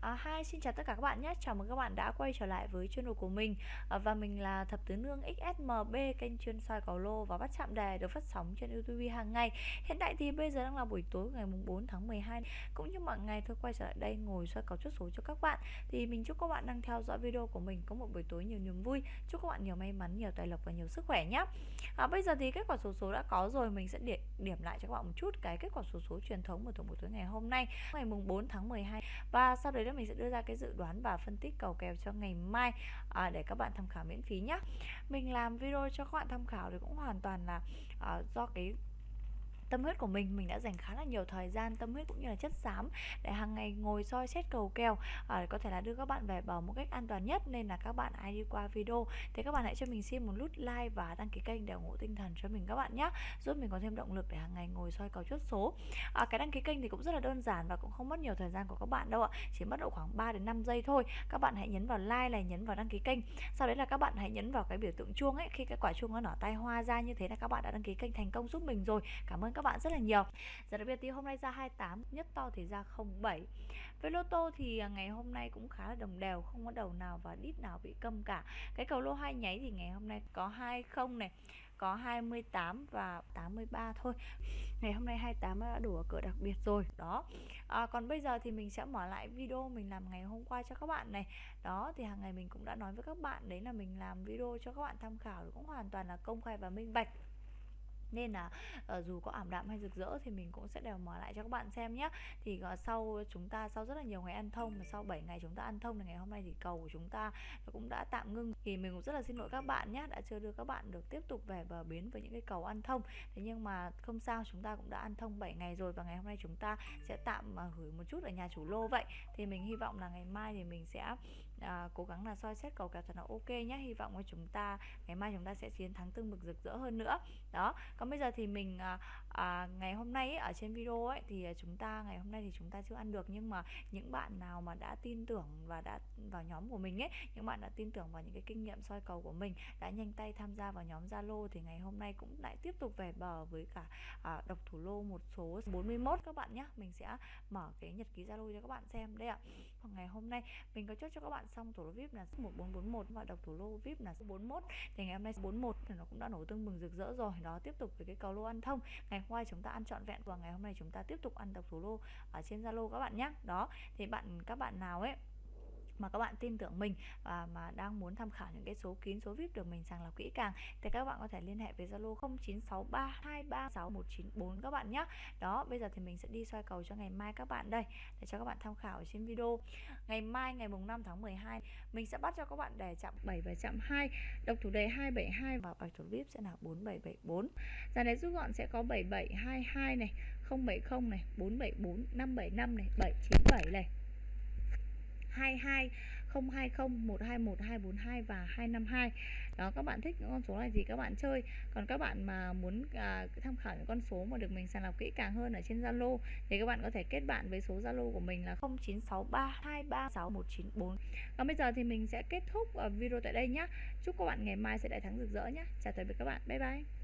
À, hi, xin chào tất cả các bạn nhé. Chào mừng các bạn đã quay trở lại với channel của mình. À, và mình là Thập Tứ Nương XSMB, kênh chuyên soi cầu lô và bắt chạm đề được phát sóng trên YouTube hàng ngày. Hiện tại thì bây giờ đang là buổi tối ngày mùng 4 tháng 12. Cũng như mọi ngày tôi quay trở lại đây ngồi soi cầu chốt số cho các bạn. Thì mình chúc các bạn đang theo dõi video của mình có một buổi tối nhiều niềm vui. Chúc các bạn nhiều may mắn, nhiều tài lộc và nhiều sức khỏe nhé. À, bây giờ thì kết quả số số đã có rồi, mình sẽ điểm, điểm lại cho các bạn một chút cái kết quả số số truyền thống của tổng buổi tối ngày hôm nay, ngày mùng 4 tháng 12. Và sau đấy đó mình sẽ đưa ra cái dự đoán và phân tích cầu kèo cho ngày mai à, để các bạn tham khảo miễn phí nhé mình làm video cho các bạn tham khảo thì cũng hoàn toàn là à, do cái tâm huyết của mình mình đã dành khá là nhiều thời gian tâm huyết cũng như là chất xám để hàng ngày ngồi soi xét cầu kèo à, có thể là đưa các bạn về bờ một cách an toàn nhất. Nên là các bạn ai đi qua video thì các bạn hãy cho mình xin một nút like và đăng ký kênh để ủng hộ tinh thần cho mình các bạn nhé giúp mình có thêm động lực để hàng ngày ngồi soi cầu chốt số. À, cái đăng ký kênh thì cũng rất là đơn giản và cũng không mất nhiều thời gian của các bạn đâu ạ chỉ mất độ khoảng 3 đến 5 giây thôi. Các bạn hãy nhấn vào like này nhấn vào đăng ký kênh sau đấy là các bạn hãy nhấn vào cái biểu tượng chuông ấy. Khi cái quả chuông nó nở tay hoa ra như thế là các bạn đã đăng ký kênh thành công giúp mình rồi. Cảm ơn các các bạn rất là nhiều. Giờ đặc biệt thì hôm nay ra 28 Nhất to thì ra 07 Với lô tô thì à, ngày hôm nay cũng khá là đồng đều Không có đầu nào và đít nào bị câm cả. Cái cầu lô hai nháy thì ngày hôm nay có 20 này có 28 và 83 thôi. Ngày hôm nay 28 đã đủ ở cửa đặc biệt rồi Đó. À, Còn bây giờ thì mình sẽ mở lại video mình làm ngày hôm qua cho các bạn này. Đó thì hàng ngày mình cũng đã nói với các bạn Đấy là mình làm video cho các bạn tham khảo Cũng hoàn toàn là công khai và minh bạch nên là uh, dù có ảm đạm hay rực rỡ thì mình cũng sẽ đều mở lại cho các bạn xem nhé thì uh, sau chúng ta sau rất là nhiều ngày ăn thông và sau 7 ngày chúng ta ăn thông thì ngày hôm nay thì cầu của chúng ta cũng đã tạm ngưng. Thì mình cũng rất là xin lỗi các bạn nhé đã chưa đưa các bạn được tiếp tục về bờ bến với những cái cầu ăn thông. Thế nhưng mà không sao chúng ta cũng đã ăn thông 7 ngày rồi và ngày hôm nay chúng ta sẽ tạm uh, gửi một chút ở nhà chủ lô vậy. Thì mình hy vọng là ngày mai thì mình sẽ à, cố gắng là soi xét cầu kèo thật là ok nhé hy vọng là chúng ta ngày mai chúng ta sẽ chiến thắng tương mực rực rỡ hơn nữa. Đó còn bây giờ thì mình à, à, ngày hôm nay ấy, ở trên video ấy thì à, chúng ta ngày hôm nay thì chúng ta chưa ăn được. Nhưng mà những bạn nào mà đã tin tưởng và đã vào nhóm của mình ấy những bạn đã tin tưởng vào những cái kinh nghiệm soi cầu của mình đã nhanh tay tham gia vào nhóm Zalo thì ngày hôm nay cũng lại tiếp tục về bờ với cả à, độc thủ lô một số 41 các bạn nhé mình sẽ mở cái nhật ký Zalo cho các bạn xem đây ạ. Còn ngày hôm nay mình có chốt cho các bạn xong thủ lô VIP là 1441 và độc thủ lô VIP là 41 thì ngày hôm nay 41 thì nó cũng đã nổ tương mừng rực rỡ rồi. Đó, tiếp tục với cái cầu lô ăn thông. Ngày hôm qua chúng ta ăn trọn vẹn và ngày hôm nay chúng ta tiếp tục ăn độc thủ lô ở trên zalo các bạn nhé. Đó, thì bạn, các bạn nào ấy mà các bạn tin tưởng mình và mà đang muốn tham khảo những cái số kín số VIP được mình sàng lọc kỹ càng thì các bạn có thể liên hệ với Zalo 0963236194 các bạn nhé. Đó, bây giờ thì mình sẽ đi soi cầu cho ngày mai các bạn đây để cho các bạn tham khảo trên video. Ngày mai ngày mùng 5 tháng 12 mình sẽ bắt cho các bạn đề chạm 7 và chạm 2, độc thủ đề 272 và bạch thủ VIP sẽ là 4774. Dàn đề rút gọn sẽ có 7722 này, 070 này, 474, 575 này, 797 này. 22 020 121 242 và 252 đó các bạn thích những con số này thì các bạn chơi. Còn các bạn mà muốn à, tham khảo những con số mà được mình sàng lọc kỹ càng hơn ở trên Zalo thì các bạn có thể kết bạn với số Zalo của mình là 0963236194 còn bây giờ thì mình sẽ kết thúc à, video tại đây nhé chúc các bạn ngày mai sẽ đại thắng rực rỡ nhé chào tạm biệt các bạn. Bye bye.